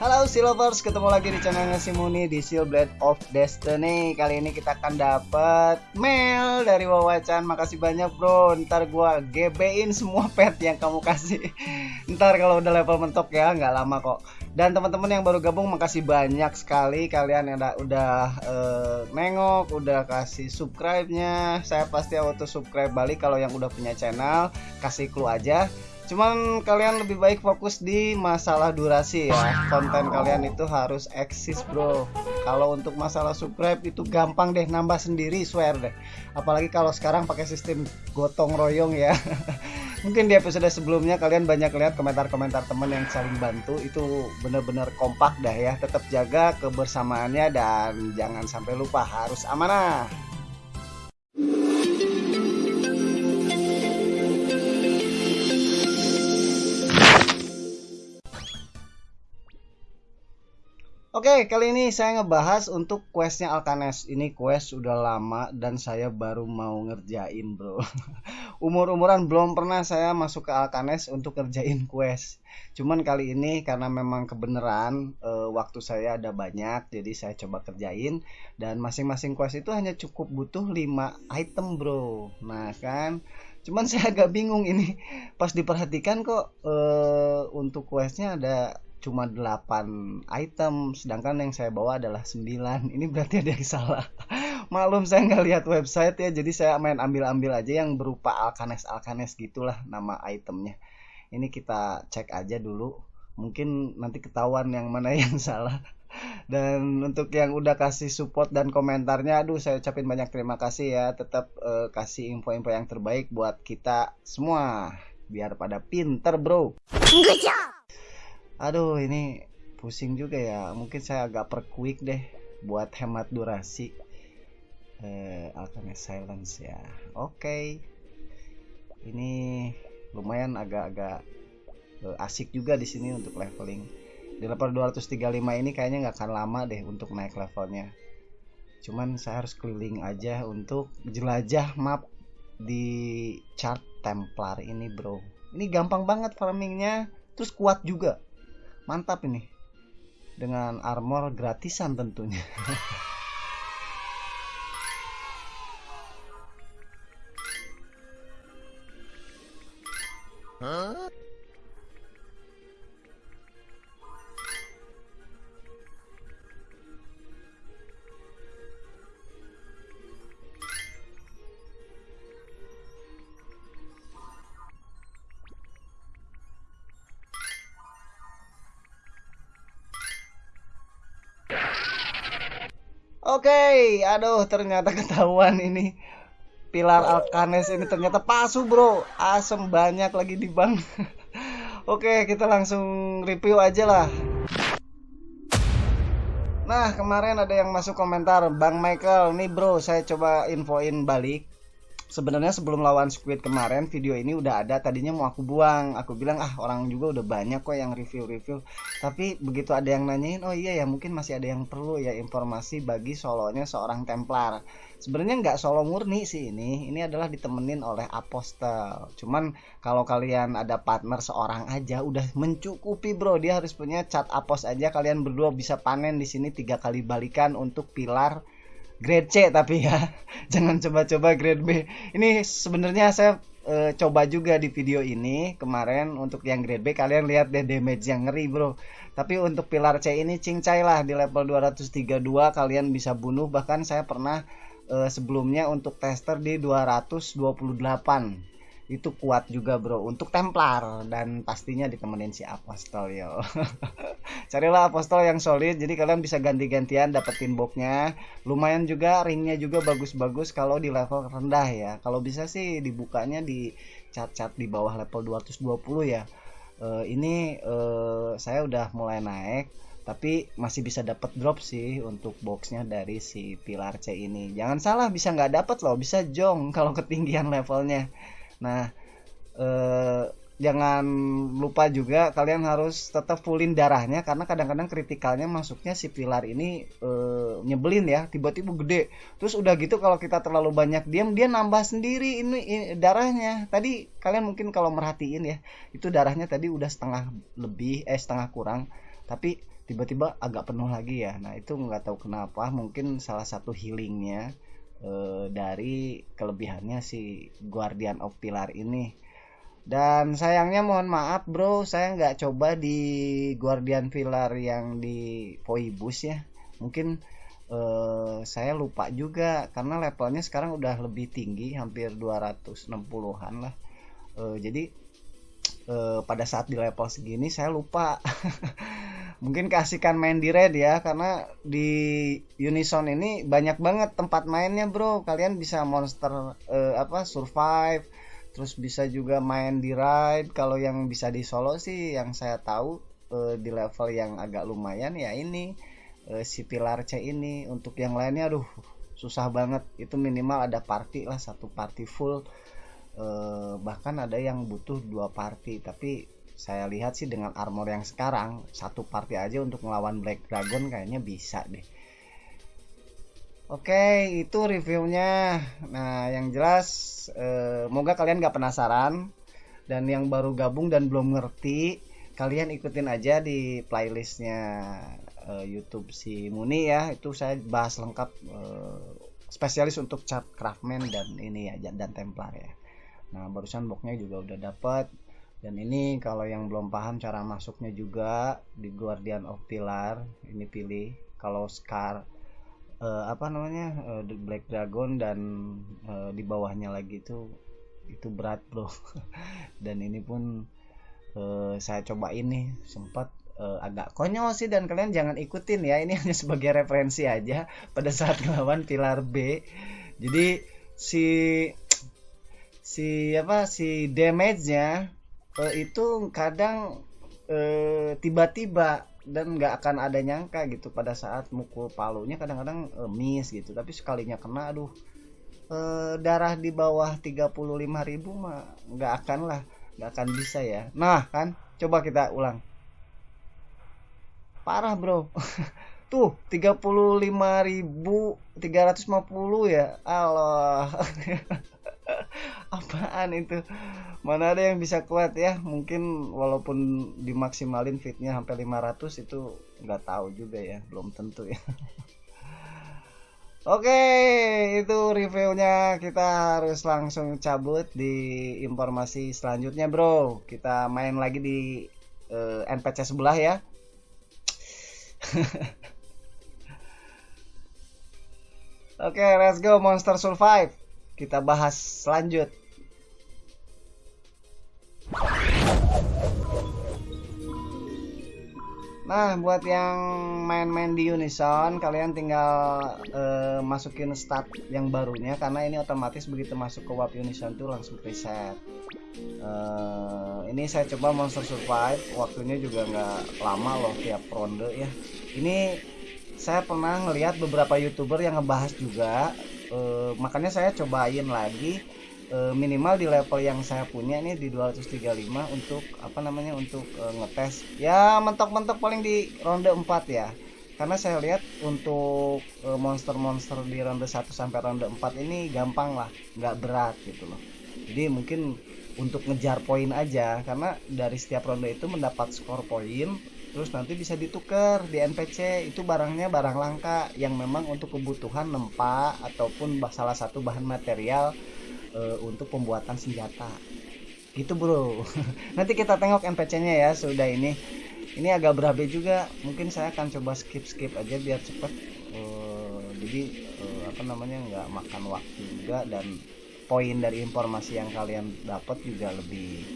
Halo Seal Lovers, ketemu lagi di channelnya Simuni di Blade of Destiny. Kali ini kita akan dapat mail dari Wawacan. Makasih banyak bro. Ntar gua GB-in semua pet yang kamu kasih. Ntar kalau udah level mentok ya, nggak lama kok. Dan teman-teman yang baru gabung, makasih banyak sekali kalian yang udah, udah uh, nengok, udah kasih subscribe-nya. Saya pasti auto subscribe balik kalau yang udah punya channel. Kasih clue aja Cuman kalian lebih baik fokus di masalah durasi ya. Konten kalian itu harus eksis, Bro. Kalau untuk masalah subscribe itu gampang deh nambah sendiri, swear deh. Apalagi kalau sekarang pakai sistem gotong royong ya. Mungkin di episode sebelumnya kalian banyak lihat komentar-komentar teman yang saling bantu itu bener-bener kompak dah ya. Tetap jaga kebersamaannya dan jangan sampai lupa harus amanah. Oke, kali ini saya ngebahas untuk questnya Alkanes. Ini quest udah lama dan saya baru mau ngerjain, bro. Umur-umuran belum pernah saya masuk ke Alkanes untuk ngerjain quest. Cuman kali ini karena memang kebenaran e, waktu saya ada banyak, jadi saya coba kerjain. Dan masing-masing quest itu hanya cukup butuh 5 item, bro. Nah kan, cuman saya agak bingung ini. Pas diperhatikan kok e, untuk questnya ada cuma 8 item sedangkan yang saya bawa adalah 9 ini berarti ada yang salah. Maklum saya nggak lihat website ya jadi saya main ambil-ambil aja yang berupa alkanes alkanes gitulah nama itemnya. Ini kita cek aja dulu. Mungkin nanti ketahuan yang mana yang salah. Dan untuk yang udah kasih support dan komentarnya aduh saya ucapin banyak terima kasih ya. Tetap uh, kasih info-info yang terbaik buat kita semua. Biar pada pinter bro aduh ini pusing juga ya. Mungkin saya agak perquick deh buat hemat durasi. Eh, alternate silence ya. Oke. Okay. ini lumayan agak-agak uh, asik juga di sini untuk leveling. Di level 235 ini kayaknya nggak akan lama deh untuk naik levelnya. Cuman saya harus keliling aja untuk jelajah map di chart Templar ini bro. Ini gampang banget farmingnya terus kuat juga mantap ini dengan armor gratisan tentunya huh? Oke, okay, aduh ternyata ketahuan ini pilar Alkanes ini ternyata palsu bro, asem banyak lagi di bank. Oke, okay, kita langsung review aja lah. Nah, kemarin ada yang masuk komentar, Bang Michael, nih bro, saya coba infoin balik sebenarnya sebelum lawan Squid kemarin video ini udah ada tadinya mau aku buang. Aku bilang ah orang juga udah banyak kok yang review-review. Tapi begitu ada yang nanyain oh iya ya mungkin masih ada yang perlu ya informasi bagi solonya seorang Templar. Sebenarnya nggak solo murni sih ini. Ini adalah ditemenin oleh apostel. Cuman kalau kalian ada partner seorang aja udah mencukupi bro. Dia harus punya cat apos aja. Kalian berdua bisa panen di sini tiga kali balikan untuk pilar grade C tapi ya jangan coba-coba grade B. Ini sebenarnya saya e, coba juga di video ini kemarin untuk yang grade B kalian lihat deh damage yang ngeri bro. Tapi untuk pilar C ini cincai lah di level 232 kalian bisa bunuh. Bahkan saya pernah e, sebelumnya untuk tester di 228 itu kuat juga bro untuk Templar. Dan pastinya ditemenin si Apostol yo carilah Apostol yang solid jadi kalian bisa ganti-gantian dapetin boxnya. Lumayan juga ringnya juga bagus-bagus kalau di level rendah ya. Kalau bisa sih dibukanya di cat-cat di bawah level 220 ya. Uh, ini uh, saya udah mulai naik tapi masih bisa dapat drop sih untuk boxnya dari si pilar C ini. Jangan salah bisa nggak dapat loh bisa jong kalau ketinggian levelnya. Nah, eh, jangan lupa juga kalian harus tetap fullin darahnya karena kadang-kadang kritikalnya masuknya si pilar ini eh, nyebelin ya tiba-tiba gede. Terus udah gitu kalau kita terlalu banyak diam dia nambah sendiri ini, ini darahnya. Tadi kalian mungkin kalau merhatiin ya itu darahnya tadi udah setengah lebih eh setengah kurang tapi tiba-tiba agak penuh lagi ya. Nah itu nggak tahu kenapa mungkin salah satu healingnya uh, dari kelebihannya si Guardian of Pilar ini dan sayangnya mohon maaf bro saya nggak coba di Guardian Pilar yang di Poibus ya. Mungkin uh, saya lupa juga karena levelnya sekarang udah lebih tinggi hampir 260-an lah. Uh, jadi uh, pada saat di level segini saya lupa. Mungkin kasihkan main di red ya karena di Unison ini banyak banget tempat mainnya bro. Kalian bisa monster uh, apa survive terus bisa juga main di ride. Kalau yang bisa di solo sih yang saya tahu uh, di level yang agak lumayan ya ini uh, si pilar C ini. Untuk yang lainnya aduh susah banget. Itu minimal ada party lah satu party full. Uh, bahkan ada yang butuh dua party. Tapi saya lihat sih dengan armor yang sekarang satu party aja untuk melawan Black Dragon kayaknya bisa deh Oke itu reviewnya. Nah yang jelas eh, Moga kalian gak penasaran Dan yang baru gabung dan belum ngerti Kalian ikutin aja di playlistnya eh, Youtube si Muni ya. Itu saya bahas lengkap eh, Spesialis untuk cat craftman dan ini ya Dan templar ya. Nah barusan boxnya juga udah dapet. Dan ini kalau yang belum paham cara masuknya juga di Guardian of Pilar ini pilih. Kalau Scar uh, apa namanya uh, The Black Dragon dan uh, di bawahnya lagi itu itu berat bro. Dan ini pun uh, saya coba ini sempat uh, agak konyol sih dan kalian jangan ikutin ya ini hanya sebagai referensi aja pada saat melawan pilar B. Jadi si si apa si damage-nya uh, itu kadang tiba tiba-tiba dan nggak akan ada nyangka gitu pada saat mukul palunya kadang-kadang uh, miss gitu. Tapi sekalinya kena aduh uh, darah di bawah 35.000 mah nggak akan lah nggak akan bisa ya. Nah kan coba kita ulang. Parah bro. Tuh 35.350 ya? Allah apaan itu mana ada yang bisa kuat ya mungkin walaupun dimaksimalin fitnya sampai 500 itu nggak tahu juga ya belum tentu ya Oke, itu reviewnya. Kita harus langsung cabut di informasi selanjutnya, bro. Kita main lagi di uh, eh, NPC sebelah ya. Oke, let's go Monster Survive kita bahas selanjut. Nah, buat yang main-main di Unison, kalian tinggal uh, masukin stat yang barunya karena ini otomatis begitu masuk ke WAP Unison tuh langsung preset. Uh, ini saya coba Monster Survive, waktunya juga nggak lama loh tiap ronde ya. Ini saya pernah ngelihat beberapa youtuber yang ngebahas juga uh, makanya saya cobain lagi uh, minimal di level yang saya punya nih di 235 untuk apa namanya untuk uh, ngetes. Ya mentok-mentok paling di ronde 4 ya. Karena saya lihat untuk monster-monster di ronde 1 sampai ronde 4 ini gampang lah nggak berat gitu loh. Jadi mungkin untuk ngejar poin aja karena dari setiap ronde itu mendapat skor poin terus nanti bisa ditukar di NPC itu barangnya barang langka yang memang untuk kebutuhan nempa ataupun salah satu bahan material e, untuk pembuatan senjata. Gitu bro. Nanti kita tengok NPC-nya ya sudah ini. Ini agak berabe juga. Mungkin saya akan coba skip skip aja biar cepet. E, jadi e, apa namanya nggak makan waktu juga dan poin dari informasi yang kalian dapat juga lebih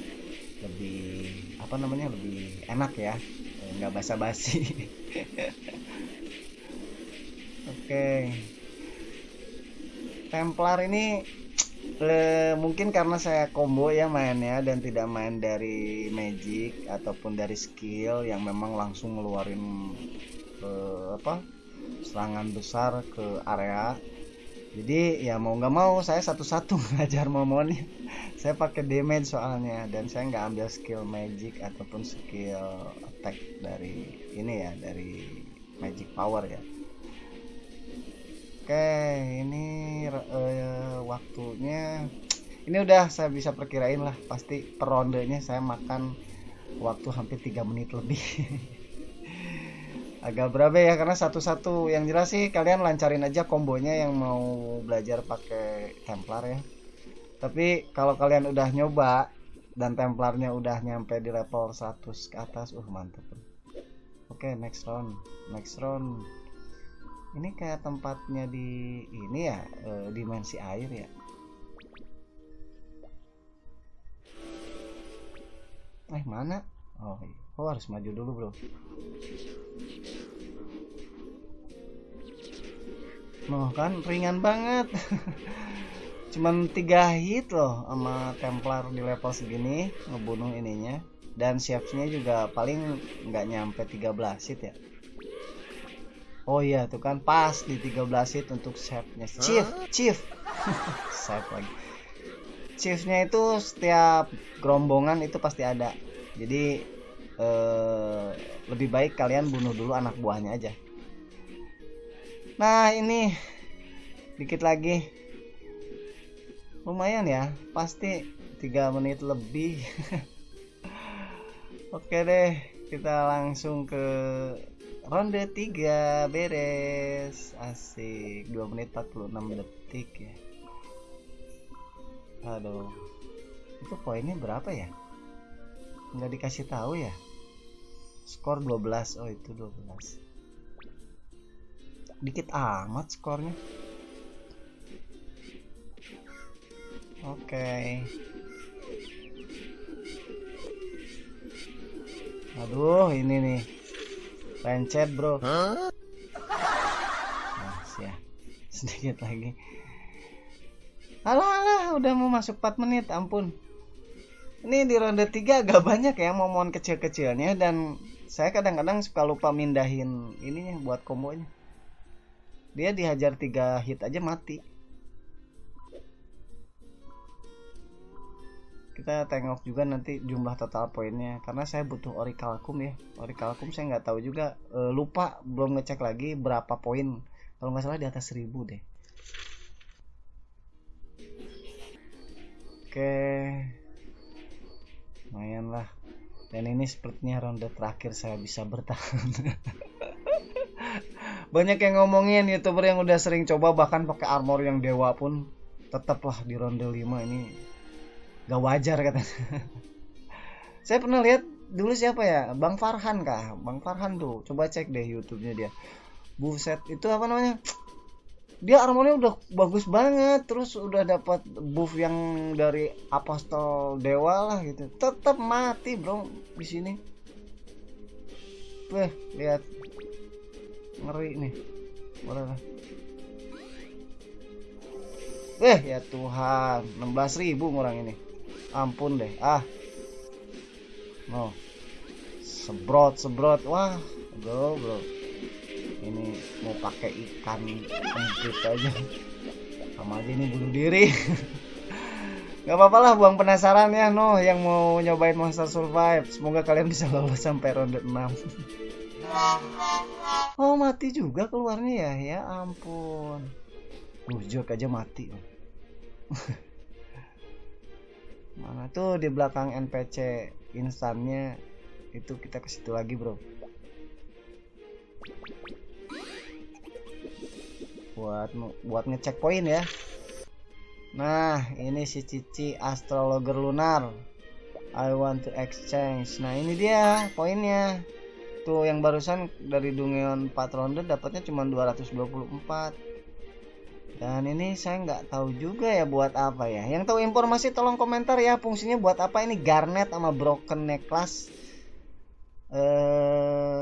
lebih apa namanya lebih enak ya. Nggak basa-basi. Oke. Templar ini le, mungkin karena saya combo ya mainnya dan tidak main dari magic ataupun dari skill yang memang langsung ngeluarin eh, apa serangan besar ke area. Jadi ya mau nggak mau saya satu-satu ngajar momonnya saya pakai damage soalnya dan saya nggak ambil skill magic ataupun skill attack dari ini ya dari magic power ya oke ini uh, waktunya ini udah saya bisa perkirain lah pasti per rondenya saya makan waktu hampir tiga menit lebih. Agak berapa ya karena satu-satu. Yang jelas sih kalian lancarin aja kombonya yang mau belajar pakai Templar ya. Tapi kalau kalian udah nyoba dan Templarnya udah nyampe di level 100 ke atas uh mantep. Oke okay, next round. Next round ini kayak tempatnya di ini ya e, dimensi air ya? Eh mana? Oh iya. oh harus maju dulu bro. Noh kan ringan banget. Cuman tiga hit loh sama Templar di level segini ngebunuh ininya. Dan chefnya juga paling nggak nyampe 13 hit ya Oh iya tuh kan pas di 13 hit untuk chefnya Chief Chief. Chef lagi. Chiefnya itu setiap gerombongan itu pasti ada. Jadi eh, lebih baik kalian bunuh dulu anak buahnya aja. Nah ini. Dikit lagi. Lumayan ya pasti tiga menit lebih. Oke deh kita langsung ke ronde 3 beres. Asik. 2 menit 46 detik ya. Aduh. Itu poinnya berapa ya? Nggak dikasih tahu ya? Skor 12 oh itu 12 dikit amat skornya. Oke. Okay. Aduh, ini nih. Pencet, Bro. Huh? Nah, ya. Sedikit lagi. Alah, alah, udah mau masuk 4 menit, ampun. Ini di ronde 3 agak banyak ya momon kecil-kecilnya dan saya kadang-kadang suka lupa mindahin ininya buat kombonya. Dia dihajar 3 hit aja mati. Kita tengok juga nanti jumlah total poinnya. Karena saya butuh orikalkum ya. Orikalkum saya nggak tahu juga. E, lupa belum ngecek lagi berapa poin. Kalau nggak salah di atas 1000 deh. Oke. Lumayan lah. Dan ini sepertinya ronde terakhir saya bisa bertahan. Banyak yang ngomongin youtuber yang udah sering coba bahkan pakai armor yang dewa pun tetaplah di ronde 5 ini gak wajar katanya. Saya pernah lihat dulu siapa ya? Bang Farhan kah? Bang Farhan tuh. Coba cek deh YouTube-nya dia. Buset itu apa namanya? Dia armornya udah bagus banget terus udah dapat buff yang dari apostol dewa lah gitu. Tetap mati bro di sini. Weh, lihat. Ngeri nih. Boleh Eh ya Tuhan 16.000 orang ini ampun deh. Ah. No. Sebrot sebrot. Wah bro bro. Ini mau pakai ikan empit aja. Sama aja ini bunuh diri. Nggak apa-apa lah buang penasaran ya no yang mau nyobain Monster Survive. Semoga kalian bisa lolos sampai ronde 6 oh mati juga keluarnya ya? Ya ampun. Uh aja mati mana tuh di belakang NPC instannya? Itu kita ke situ lagi bro. Buat buat ngecek poin ya. Nah ini si Cici astrologer lunar. I want to exchange. Nah ini dia poinnya. Tuh yang barusan dari Dungeon 4 ronde dapatnya cuma 224 dan ini saya nggak tahu juga ya buat apa ya. Yang tahu informasi tolong komentar ya fungsinya buat apa ini? Garnet sama broken necklace. Eh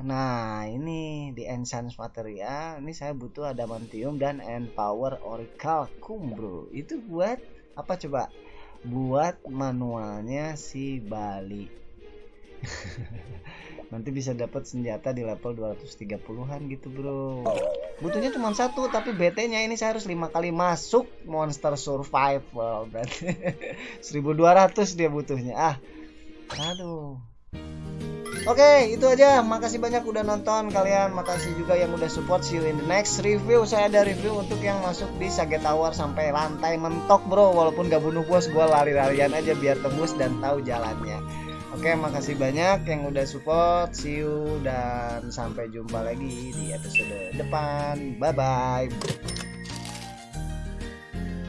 nah ini di enchant material ini saya butuh adamantium dan empower oracle bro itu buat apa coba? Buat manualnya si Bali nanti bisa dapat senjata di level 230-an gitu bro butuhnya cuma satu tapi BT nya ini saya harus lima kali masuk monster survival berarti 1200 dia butuhnya ah aduh Oke, itu aja. Makasih banyak udah nonton kalian. Makasih juga yang udah support. See you in the next review. Saya ada review untuk yang masuk di Sage Tower sampai lantai mentok, bro. Walaupun gak bunuh bos, gue lari-larian aja biar tembus dan tahu jalannya. Oke, makasih banyak yang udah support. See you dan sampai jumpa lagi di episode depan. Bye bye.